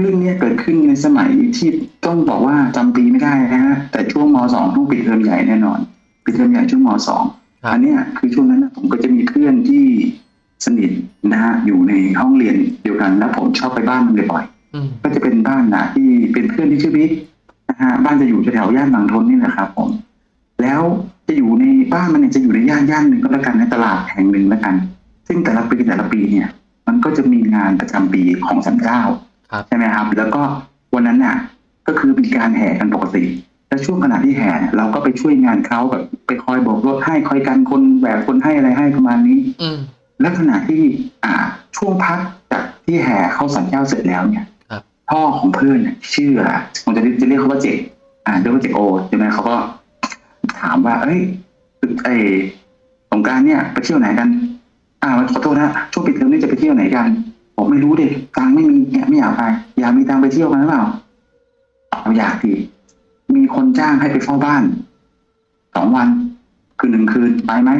เรื่องเนี้ยเกิดขึ้นในสมัยที่ต้องบอกว่าจำปีไม่ได้นะฮะแต่ช่วงมสองต้องปิดเทอมใหญ่แน่นอนปิดเทอมใหญ่ช่วงมสองครับอันเนี้ยคือช่วงนั้นนะผมก็จะมีเพื่อนที่สนิทนะฮะอยู่ในห้องเรียนเดียวกันแล้วผมชอบไปบ้านมันบ่อยๆอืมก็จะเป็นบ้านนะที่เป็นเพื่อนที่ชื่อบิ๊กนะฮะบ้านจะอยู่แถวๆย่านบางทนนี่แหละครับผมแล้วจะอยู่ในบ้านมันเนี่ยจะอยู่ในย่านย่านหนึ่งก็แล้วกันในตลาดแห่งหนึ่งแล้วกัน ซึ่งแต่ละปีแต่ละปีเนี่ย มันก็จะมีงานประจำปีของสันเจ้าครับ ใช่ไหมครับ แล้วก็วันนั้นน่ะ ก็คือมีการแห่กันปกติ แล้วช่วงขณะที่แห่เนี่ยเราก็ไปช่วยงานเขาแบบไปคอยโบกรถให้คอยกันคนแบกคนให้อะไรให้ประมาณนี้ อืมและขณะที่อ่าช่วงพักจากที่แห่เข้าสันเจ้าเสร็จแล้วเนี่ยครับพ่อของเพื่อนเนี่ยชื่ออะผมจะเรียกจะเรียกเขาว่าเจกอ่าเรียกว่าเจกโอใช่ไหมเขาก็ถามว่า เอ้ยไอสงกรารเนี่ย ไปเที่ยวไหนกัน อ่าขอโทษนะช่วงปิดเทอมนี่จะไปเที่ยวไหนกัน ผมไม่รู้เด็กตังค์ไม่มีเนี่ยไม่อยากไป อยากมีตังค์ไปเที่ยวกันหรือเปล่าเอาอยากดีมีคนจ้างให้ไปเฝ้าบ้านสองวันคือหนึ่งคืนไปไหม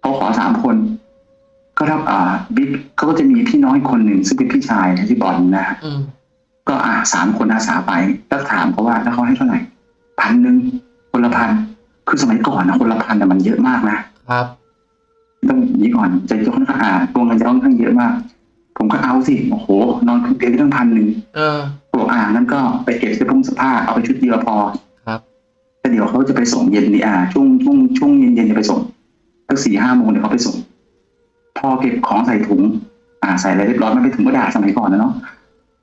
เขาขอสามคน ก็รับอ่าบิ๊กเขาก็จะมีพี่น้อยคนหนึ่งซึ่งเป็นพี่ชายที่บอลนะฮะอืมก็อ่าสามคนอาสาไปแล้วถามเขาว่าถ้าเขาให้เท่าไหร่พันหนึ่งคนละพันคือสมัยก่อนนะคนละพันแต่ะมันเยอะมากนะครับต้องอย่างนี้ก่อนจะค่อนข้างอ่าตัวเงินจะค่อนข้างเยอะมาก ผมก็เอาสิโอ้โห นอนคืนเดียวได้ตั้งพันหนึ่งเออบอกอ่างั้นก็ไปเก็บเสื้อผงเสื้อผ้าเอาไปชุดเดียวพอครับแต่เดี๋ยวเขาจะไปส่งเย็นนี่อ่าช่วงช่วงช่วงเย็นเย็นๆจะไปส่งสักสี่ห้าโมงเดี๋ยวเขาไปส่ง พอเก็บของใส่ถุง อ่าใส่อะไรเรียบร้อยไม่ไปถุงกระดาษสมัยก่อนนะเนาะ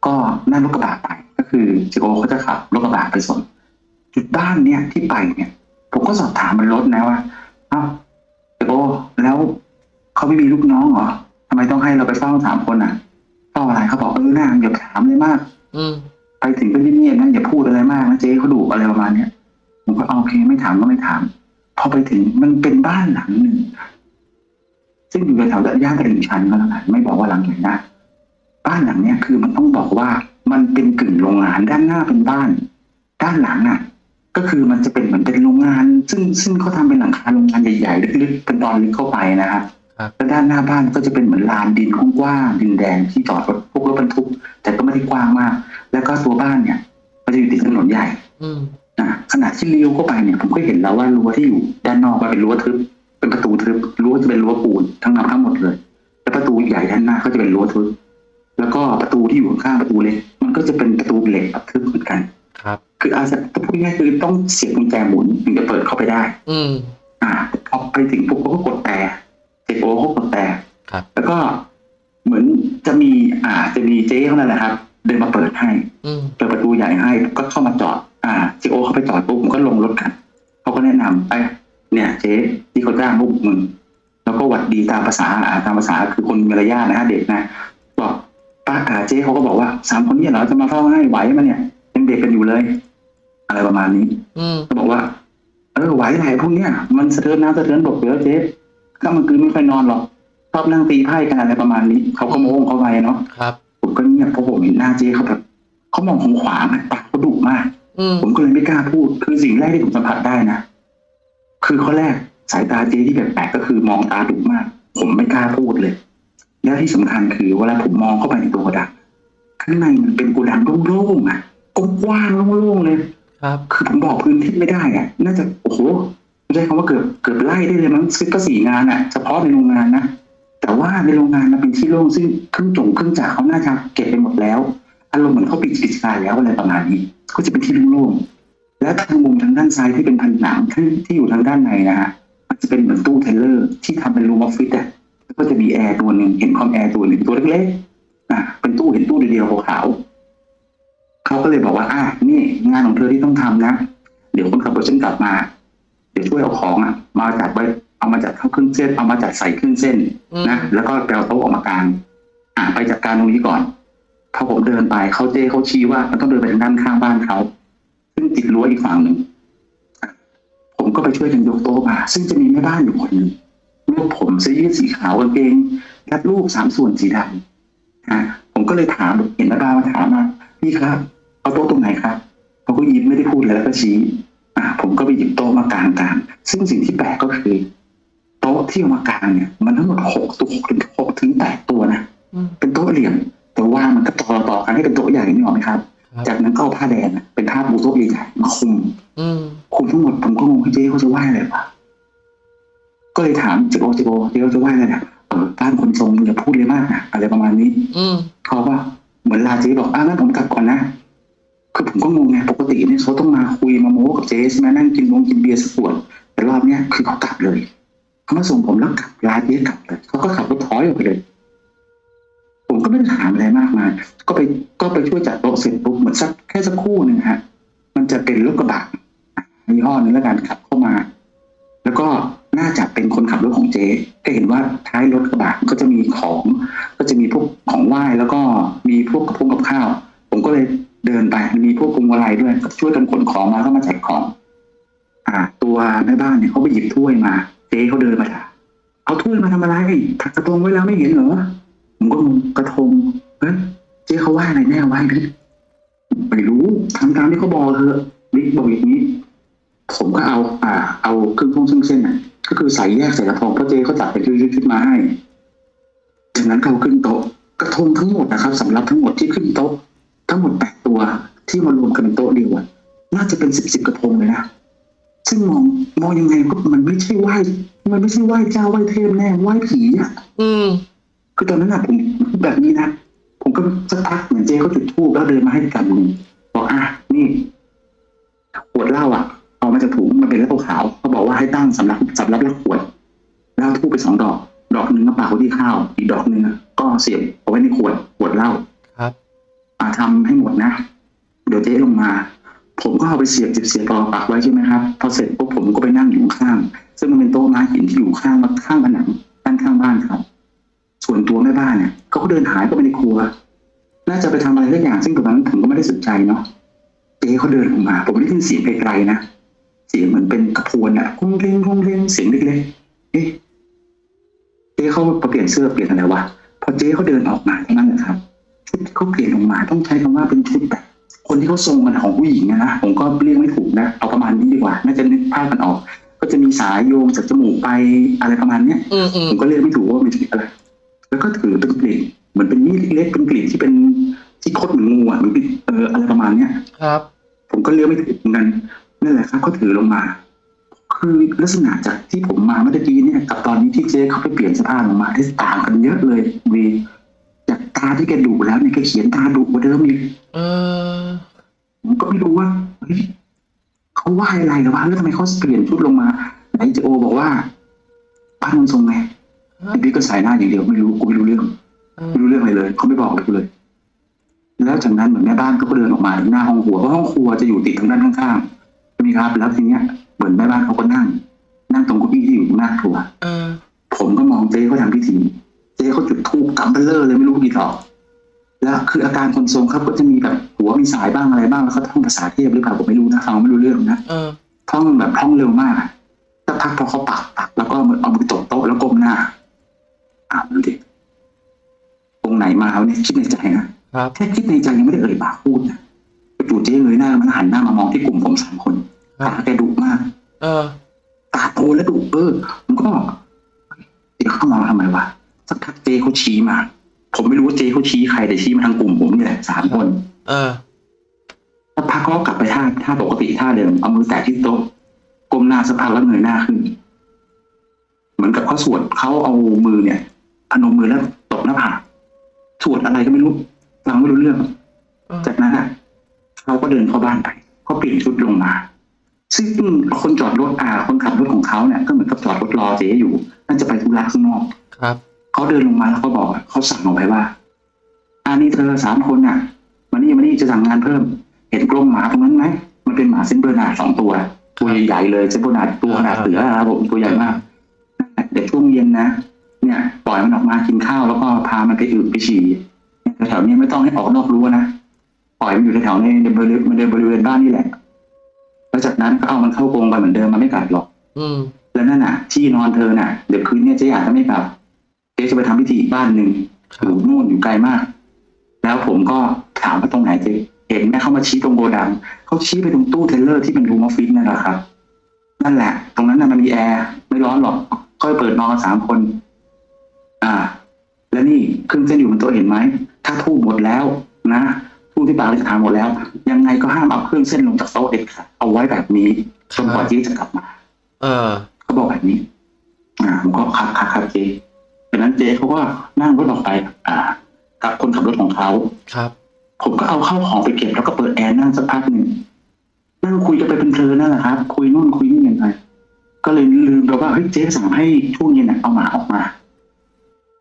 ก็นั่งรถกระบะไปก็คือเจโอเขาจะขับรถกระบะไปส่งจุดบ้านเนี่ยที่ไปเนี่ย ผมก็สอบถามบนรถนะว่าเอ้าเจโอแล้วเขาไม่มีลูกน้องเหรอ ทำไมต้องให้เราไปเฝ้าสามคนอะเฝ้าอะไรเขาบอกเออหน้าอย่าถามเลยมาก อืมไปถึงก็เงียบๆนะอย่าพูดอะไรมากนะเจ๊เขาดุอะไรประมาณเนี้ยผมก็โอเคไม่ถามก็ไม่ถาม พอไปถึงมันเป็นบ้านหลังหนึ่งซึ่งอยู่แถวๆย่านตลิ่งชันก็แล้วกันไม่บอกว่าหลังไหนนะบ้านหลังเนี้ยคือมันต้องบอกว่ามันเป็นกึ่งโรงงานด้านหน้าเป็นบ้าน ด้านหลังอะ ก็คือมันจะเป็นเหมือนเป็นโรงงาน ซึ่งซึ่งเขาทำเป็นหลังคาโรงงานใหญ่ๆลึกๆเป็นตอนลึกเข้าไปนะครับครับ แล้วด้านหน้าบ้านก็จะเป็นเหมือนลานดินกว้างๆดินแดงที่จอดรถพวกรถบรรทุก แต่ก็ไม่ได้กว้างมาก แล้วก็ตัวบ้านเนี่ยมันจะอยู่ติดถนนใหญ่อืมนะขณะที่เลี้ยวเข้าไปเนี่ยผมก็เห็นแล้วว่ารั้วที่อยู่ด้านนอกมันเป็นรั้วทึบ เป็นประตูทึบรั้วจะเป็นรั้วปูนทั้งนั้นทั้งหมดเลย แล้วประตูใหญ่ด้านหน้าก็จะเป็นรั้วทึบ แล้วก็ประตูที่อยู่ข้างๆประตูเล็กมันก็จะเป็นประตูเหล็กแบบทึบเหมือนกัน ครับ คืออาจจะพูดง่ายๆคือต้องเสียบกุญแจหมุนถึงจะเปิดเข้าไปได้ อืมอ่าพอไปถึงปุ๊บเขาก็กดแต่ เจโอเขากดแต่ครับแล้วก็เหมือนจะมีอ่าจะมีเจ๊เขานั่นแหละครับ เดินมาเปิดให้อืมเปิดประตูใหญ่ให้ก็เข้ามาจอด อ่าเจโอเข้าไปจอดปุ๊บผมก็ลงรถกันเขาก็แนะนำไปเนี่ยเจ๊ที่เขาจ้างพวกมึงแล้วก็หวัดดีตามภาษาอ่าตามภาษาคือคนมีมารยาทนะฮะเด็กนะบอกป้าอ่าเจ๊เขาก็บอกว่าสามคนเนี้เหรอจะมาเฝ้าให้ไหวไหมเนี่ยยังเด็กกันอยู่เลย อะไรประมาณนี้อืมก็บอกว่า เออไหวไหนพวกเนี้ยมันสะเทือนน้ำสะเทือนบกเยอะเจ๊ ก็มันคือไม่ค่อยนอนหรอกชอบนั่งตีไพ่กันอะไรประมาณนี้ เขาก็โม้งเขาไปเนาะครับ ผมก็เงียบเพราะผมเห็นหน้าเจ๊เขาแบบเขามองของขวางอะปากเขาดุมากอืมผมก็เลยไม่กล้าพูด คือสิ่งแรกที่ผมสัมผัสได้นะคือข้อแรกสายตาเจ๊ที่แปลกๆก็คือมองตาดุมาก ผมไม่กล้าพูดเลย แล้วที่สำคัญคือเวลาผมมองเข้าไปในตัวโกดังข้างในมันเป็นโกดังโล่งๆอะกว้างๆโล่งๆเลย ครับ คือผมบอกพื้นที่ไม่ได้อะน่าจะโอ้โหไม่ ใช่คำว่าเกือบเกือบไล่ได้เลยมั้งซึ่งก็สี่งานอะเฉพาะในโรงงานนะแต่ว่าในโรงงานมันเป็นที่โล่งซึ่งเครื่องจงเครื่องจักรเขาน่าจะเก็บไปหมดแล้วอารมณ์เหมือนเขาปิดกิจการแล้วอะไรประมาณนี้ ก็จะเป็นที่โล่งๆและทางมุมทางด้านซ้ายที่เป็นผนังที่ที่อยู่ทางด้านในนะฮะมันจะเป็นเหมือนตู้เทรลเลอร์ที่ทำเป็น room ออฟฟิศอะแล้วก็จะมีแอร์ตัวหนึ่งเห็นคอมแอร์ตัวหนึ่งตัวเล็กๆอะเป็นตู้เห็นตู้เดียวๆขาวๆเขาก็เลยบอกว่าอะนี่งานของเธอที่ต้องทำนะ เดี๋ยวคนขับรถฉันกลับมา เดี๋ยวช่วยเอาของอะมาจัดไว้เอามาจัดเข้าเครื่องเส้นเอามาจัดใส่เครื่องเส้นอืมนะแล้วก็แปลโต๊ะออกมากางอะไปจัดการตรงนี้ก่อนพอผมเดินไปเขาเจ้เขาชี้ว่ามันต้องเดินไปทางด้านข้างบ้านเขาซึ่งติดรั้วอีกฝั่งหนึ่งอะผมก็ไปช่วยกันยกโต๊ะมา ซึ่งจะมีแม่บ้านอยู่คนหนึ่งรูปผมเสื้อยืดสีขาวกางเกงรัดรูปสามส่วนสีดำอะผมก็เลยถามเห็นแม่บ้านมาถามว่าพี่ครับเอาโต๊ะตรงไหนครับเขาก็ยิ้มไม่ได้พูดอะไรแล้วก็ชี้อ่า ผมก็ไปหยิบโต๊ะมากางกางซึ่งสิ่งที่แปลกก็คือ โต๊ะที่เอามากางเนี่ย มันทั้งหมดหกตัวหกถึงหกถึงแปดตัวนะอืมเป็นโต๊ะเหลี่ยม แต่ว่างมันก็ต่อต่อกันให้เป็นโต๊ะใหญ่นี่หรอกไหมครับครับ จากนั้นก็เอาผ้าแดงอะเป็นผ้าปูโต๊ะใหญ่ๆมาคลุมอืมคุมทั้งหมดผมก็งงว่าเจ๊เขาจะไหว้อะไรวะก็เลยถามเจ๊โอเจ๊โอเจ๊เขาจะไหว้อะไรเนี่ยเออบ้านคนทรงอย่าพูดเลยมากนะอะไรประมาณนี้อืมเขาว่าเหมือนลาเจ๊บอกอะงั้นผมกลับก่อนนะ คือผมก็งงไงปกติเนี่ยเขาต้องมาคุยมาโม้กับเจ๊ใช่ไหมนั่งกินวงกินเบียร์สักขวดแต่รอบเนี้ยคือเขากลับเลยเขามาส่งผมแล้วกลับลาเจ๊กลับเลยเขาก็ขับรถถอยออกไปเลย ผมก็ไม่ได้ถามอะไรมากมายก็ไปก็ไปช่วยจัดโต๊ะเสร็จปุ๊บเหมือนสักแค่สักครู่หนึ่งฮะ มันจะเป็นรถกระบะยี่ห้อนึงแล้วกันขับเข้ามา แล้วก็น่าจะเป็นคนขับรถของเจ๊ก็เห็นว่าท้ายรถกระบะก็จะมีของ ก็จะมีพวกของไหว้แล้วก็มีพวกกระพงกับข้าว ผมก็เลย เดินไปมีพวกพวงมาลัยด้วยก็ช่วยกันขนของมาแล้วก็มาแจกของ อ่า ตัวแม่บ้านเนี่ยเขาไปหยิบถ้วยมาเจ๊เขาเดินมาถามเอาถ้วยมาทำอะไรถักกระทงไว้แล้วไม่เห็นเหรอผมก็งงกระทงเฮ้เจ๊เขาว่าอะไรแน่ว้พี่ไม่รู้ทำตามที่เขาบอกเถอะบิ๊กบอกอย่างนี้ ผมก็เอา อ่า เอาเครื่องท่งเครื่องเส้นน่ะก็คือใส่แยกใส่กระทงเพราะเจ๊เขาจัดเป็นชุดๆมาให้จากนั้นเอาขึ้นโต๊ะกระทงทั้งหมดนะครับสำหรับทั้งหมดที่ขึ้นโต๊ะ ทั้งหมดแปดตัวที่มารวมกันเป็นโต๊ะเดียวอะน่าจะเป็นสิบสิบกระทงเลยนะซึ่งมองมองยังไงก็มันไม่ใช่ไหว้มันไม่ใช่ไหว้เจ้าไหว้เทพแน่ไหว้ผีอะอืมคือตอนนั้นอะผมแบบนี้นะผมก็สักพักเหมือนเจ๊เขาจุดธูปแล้วเดินมาให้กำมือบอกอะนี่ขวดเหล้าอะ เอามาจากถุงมันเป็นเหล้าขาวเขาบอกว่าให้ตั้งสำหรับสำหรับรับขวดแล้วธูปไปสองดอก ดอกหนึ่งก็ปากไว้ที่ข้าว อีกดอกหนึ่งอะก็เสียบเอาไว้ในขวดขวดเหล้าครับ อ่าทำให้หมดนะ เดี๋ยวเจ๊ลงมา ผมก็เอาไปเสียบเสียบเสียบรอปักไว้ใช่ไหมครับ พอเสร็จปุ๊บผมก็ไปนั่งอยู่ข้าง ซึ่งมันเป็นโต๊ะไม้หินที่อยู่ข้างข้างผนังด้านข้างบ้านครับ ส่วนตัวแม่บ้านเนี่ยเขาก็เดินหายเข้าไปในครัว น่าจะไปทำอะไรสักอย่าง ซึ่งตรงนั้นผมก็ไม่ได้สนใจเนาะ เจ๊เขาเดินออกมา ผมได้ยินเสียงไกลๆนะ เสียงเหมือนเป็นกระพวนอะคุ้งเร่งคุ้งเร่งเสียงเล็กๆ เอ๊ะเจ๊เขาเปลี่ยนเสื้อเปลี่ยนอะไรวะ พอเจ๊เขาเดินออกมาเท่านั้นแหละครับ ชุดที่เขาเปลี่ยนออกมาต้องใช้คำว่าเป็นชุดแบบคนที่เขาทรงมันของผู้หญิงอะนะผมก็เรียกไม่ถูกนะเอาประมาณนี้ดีกว่า น่าจะนึกภาพกันออก ก็จะมีสายโยงจากจมูกไปอะไรประมาณเนี้ยอืมอืมผมก็เรียกไม่ถูกว่ามันคืออะไรแล้วก็ถือเป็นกลิ่นเหมือนเป็นมีดเล็กๆเป็นกลิ่นที่เป็นที่คดเหมือนงูอะเหมันเป็นเอออะไรประมาณเนี้ยครับ ผมก็เลือกไม่ถูกเหมือนกันนั่นแหละครับเขาถือลงมา คือลักษณะจากที่ผมมาเมื่อกี้เนี่ยกับตอนนี้ที่เจ๊เขาไปเปลี่ยนเสภาพลงมาที่ต่างกันเยอะเลยวี จากตาที่แกดุแล้วเนี่ยแกเขียนตาดุกว่าเดิมอีกเออผมก็ไม่รู้ว่าเฮ้ยเขาว่าอะไรหรือวะแล้วทำไมเขาเปลี่ยนชุดลงมาไหนเจโอบอกว่าบ้านมันทรงไงไอ้บิ๊กก็สายหน้าอย่างเดียวไม่รู้กูไม่รู้เรื่องเออไม่รู้เรื่องอะไรเลยเขาไม่บอกอะไรกูเลยแล้วจากนั้นเหมือนแม่บ้านก็เดินออกมาหน้าห้องครัวเพราะห้องครัวจะอยู่ติดทางด้านข้างๆใช่ไหมครับ แล้วทีเนี้ยเหมือนแม่บ้านเขาก็นั่ง นั่งตรงเก้าอี้ที่อยู่หน้าครัวเออผมก็มองเจ๊เขาทำพิธี เจ๊เขาจุดธูปกำเบลเลอร์เลยไม่รู้กี่ดอกแล้วคืออาการคนทรงครับก็จะมีแบบหัวมีสายบ้างอะไรบ้างแล้วเขาท่องภาษาเทพหรือเปล่าผมไม่รู้นะฟังไม่รู้เรื่องนะเออท่องแบบท่องเร็วมากอะสักพักพอเขาปักปักแล้วก็เอามือตบโต๊ะแล้วก้มหน้าอ่านดูดิตรงไหนมาวะเนี่ยคิดในใจนะครับแค่คิดในใจยังไม่ได้เอ่ยปากพูดนะจู่ๆเจ๊เงยหน้ามันหันหน้ามามองที่กลุ่มผมสามคนครับตาแกดุมาก เออตาโตและดุเออผมก็บอกเจ๊เขามองทำไมวะ สักพักเจ๊เขาชี้มา ผมไม่รู้ว่าเจ๊เขาชี้ใครแต่ชี้มาทางกลุ่มผมนี่แหละสามคน เออสักพักเขาก็กลับไปท่าท่าปกติท่าเดิมเอามือแตะที่โต๊ะก้มหน้าสักพักแล้วเงยหน้าขึ้น เหมือนกับเขาสวดเขาเอามือเนี่ยพนมมือแล้วตบหน้าผากสวดอะไรก็ไม่รู้ฟังไม่รู้เรื่องเออจากนั้นอะเขาก็เดินเข้าบ้านไปเขาเปลี่ยนชุดลงมา ซึ่งคนจอดรถอ่าคนขับรถของเขาเนี่ยก็เหมือนกับจอดรถรอเจ๊อยู่ น่าจะไปธุระข้างนอกครับ เขาเดินลงมาแล้วเขาบอกอะเขาสั่งเอาไว้ว่าอันนี้เธอสามคนน่ะมานี่มานี่จะสั่งงานเพิ่ม เห็นกรงหมาตรงนั้นไหมมันเป็นหมาเซนเบอร์นาร์ดสองตัว ตัวใหญ่ๆเลยเซนเบอร์นาร์ดตัวขนาดเสือครับผมตัวใหญ่มากเดี๋ยวช่วงเย็นนะเนี่ยปล่อยมันออกมากินข้าวแล้วก็พามันไปอึไปฉี่แถวๆนี้ไม่ต้องให้ออกนอกรั้วนะปล่อยมันอยู่แถวๆในในบริเวณในบริเวณบ้านนี่แหละแล้วจากนั้นก็เอามันเข้ากรงไปเหมือนเดิมมันไม่กัดหรอก อืมแล้วนั่นน่ะ ที่นอนเธอน่ะ เดี๋ยวคืนเนี้ยเจ๊อาจจะไม่กลับ เจ๊จะไปทำพิธีอีกบ้านหนึ่งคอรับ อยู่นู่นอยู่ไกลมาก แล้วผมก็ถามว่าตรงไหนเจ๊เห็นไหมเขามาชี้ตรงโกดังเขาชี้ไปตรงตู้ trailer ที่เป็น room office นั่นแหละครับ นั่นแหละ ตรงนั้นน่ะมันมีแอร์ไม่ร้อนหรอกก็เปิดนอนกันสามคน อ่าและแล้วนี่เครื่องเซ่นอยู่บนโต๊ะเห็นไหมถ้าธูปหมดแล้วนะธูปที่ปากเลยถามหมดแล้ว ยังไงก็ห้ามเอาเครื่องเส้นลงจากโต๊ะเด็ดขาดเอาไว้แบบนี้จนกว่าเจ๊จะกลับมา เออเขาบอกแบบนี้ อ่าผมก็ครับครับครับเจ๊จาก นั้นเจ๊เขาก็นั่งรถออกไป อ่า กับคนขับรถของเขาครับ ผมก็เอาเข้าวของไปเก็บแล้วก็เปิดแอร์นั่งสักพักหนึ่งนั่งคุยกันไปเพลินๆนั่นแหละครับคุยนู่นคุยนี่กันไปก็เลยลืมไปว่าเฮ้ยเจ๊สั่งให้ช่วงเย็นน่ะเอาหมาออกมา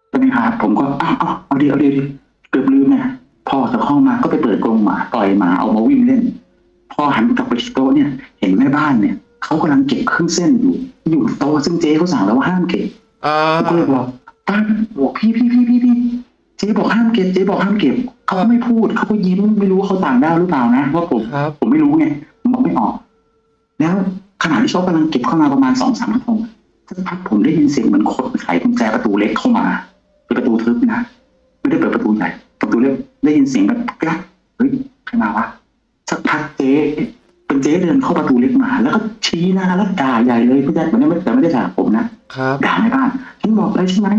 ใช่ไหมครับผมก็อ้าวอ้าวเอาดีเอาดีเอาดีเกือบลืมเนี่ยพอจากห้องมาก็ไปเปิดกรงหมาปล่อยหมาเอามาวิ่งเล่น พอหันกลับไปที่โต๊ะเนี่ย เห็นแม่บ้านเนี่ยเขากำลังเก็บเครื่องเส้นอยู่ อยู่โต๊ะซึ่งเจ๊เขาสั่งแล้วว่าห้ามเก็บอ่าผมก็เลยบอก ป้าบอกพี่พี่พี่พี่พี่เจ๊บอกห้ามเก็บเจ๊บอกห้ามเก็บเขาก็ไม่พูดเขาก็ยิ้มไม่รู้ว่าเขาต่างด้าวหรือเปล่านะว่าผมครับผมไม่รู้ไงผมบอกไม่ออก แล้วขณะที่เขากำลังเก็บเข้ามาประมาณสองสามนาทีสักพักผมได้ยินเสียงเหมือนคนไขกุญแจประตูเล็กเข้ามาเป็นประตูทึบนะไม่ได้เปิดประตูใหญ่ประตูเล็กได้ยินเสียงแบบกระเฮ้ยใครมาวะสักพักเจ๊เป็นเจ๊เดินเข้าประตูเล็กมา แล้วก็ชี้หน้าแล้วด่าใหญ่เลยพี่แจ๊คมันไม่แต่ไม่ได้ด่าผมนะ ครับ ด่าในบ้านฉันบอกเลยใช่ไหม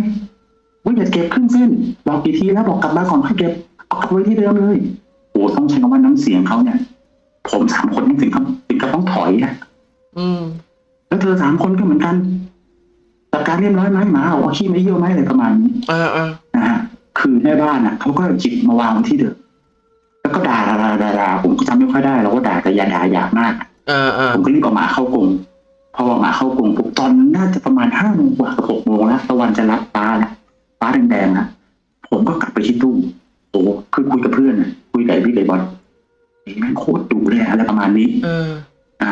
ว่าอย่าเก็บเครื่องเส้นบอกกี่ทีแล้วบอกกลับบ้านก่อนค่อยเก็บเอากลับไว้ที่เดิมเลยโอ้ต้องใช้คำว่าน้ำเสียงเขาเนี่ย ผมสามคนนี่ถึงกับถึงกับต้องถอยอะอืม แล้วเธอสามคนก็เหมือนกันจัดการเรียบร้อยไหมหมาเอาเอาขี้ไม่เยี่ยวไหมอะไรประมาณนี้อ่าอ่านะฮะคือแม่บ้านอะเขาก็จิบมาวางไว้ที่เดิมแล้วก็ด่าด่าด่าด่าด่าผมก็จำไม่ค่อยได้เราก็ด่าแต่อย่าด่าหยาบมากอ่าอ่าผมก็รีบเอาหมาเข้ากรง พอเอาหมาเข้ากรงปุ๊บตอนนั้นน่าจะประมาณห้าโมงกว่ากับหกโมงแล้วตะวันจะรับฟ้าแล้วฟ้าแดงๆนะผมก็กลับไปที่ตู้โอ้คือคุยกับเพื่อนน่ะคุยกับไอ้พี่ไอ้บอลไอ้แม่งโคตรดุเลยอะอะไรประมาณนี้ เออ อ่า